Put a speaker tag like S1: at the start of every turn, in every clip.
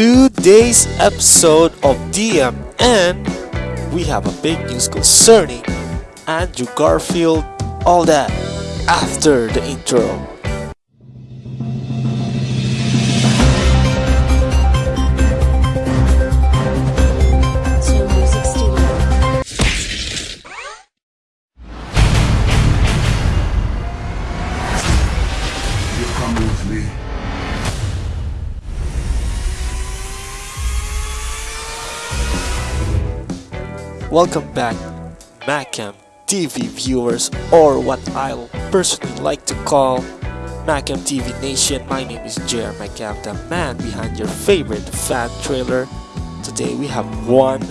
S1: today's episode of DM, and we have a big news concerning Andrew Garfield, all that after the intro. Welcome back, Macam TV viewers, or what I'll personally like to call Macam TV Nation. My name is Jer Macam, the man behind your favorite fan trailer. Today we have one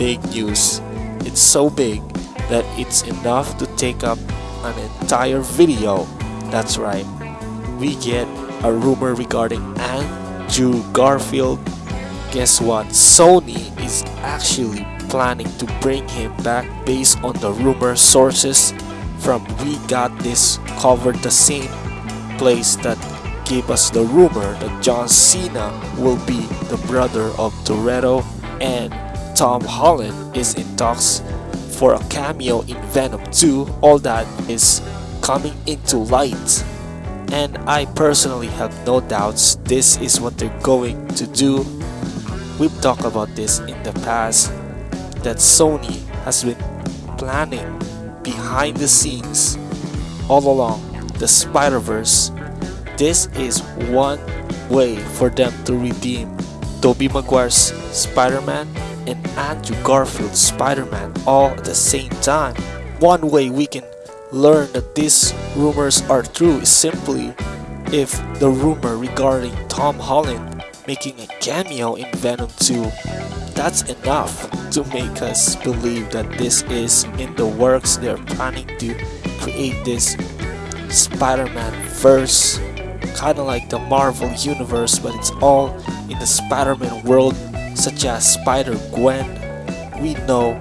S1: big news. It's so big that it's enough to take up an entire video. That's right, we get a rumor regarding Andrew Garfield guess what? Sony is actually planning to bring him back based on the rumor sources from We Got This covered the same place that gave us the rumor that John Cena will be the brother of Toretto and Tom Holland is in talks for a cameo in Venom 2. All that is coming into light and I personally have no doubts this is what they're going to do We've talked about this in the past that Sony has been planning behind the scenes all along the Spider-Verse. This is one way for them to redeem Tobey Maguire's Spider-Man and Andrew Garfield's Spider-Man all at the same time. One way we can learn that these rumors are true is simply if the rumor regarding Tom Holland making a cameo in Venom 2, that's enough to make us believe that this is in the works. They're planning to create this Spider-Man verse, kind of like the Marvel universe, but it's all in the Spider-Man world, such as Spider-Gwen. We know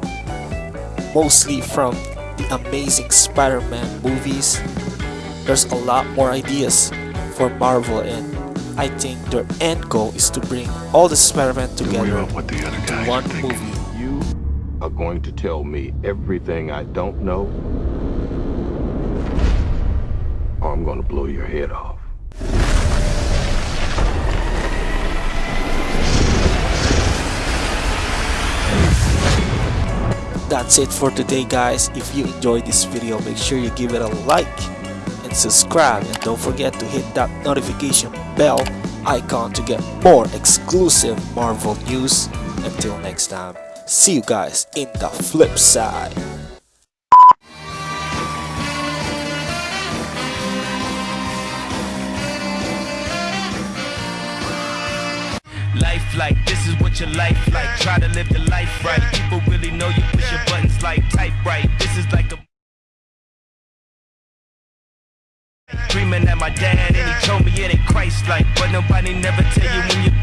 S1: mostly from the Amazing Spider-Man movies. There's a lot more ideas for Marvel and I think their end goal is to bring all the Spider-Man together
S2: what the other
S1: into one
S2: are
S1: movie.
S3: You are going to tell me everything I don't know, or I'm going to blow your head off.
S1: That's it for today guys. If you enjoyed this video, make sure you give it a like and subscribe and don't forget to hit that notification bell icon to get more exclusive Marvel news. Until next time, see you guys in the flip side.
S4: Life like this is what your life like. Try to live the life right. People really know you push your buttons like type right. Dreaming at my dad and he told me it ain't Christ like But nobody never tell you when you're